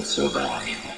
So survive.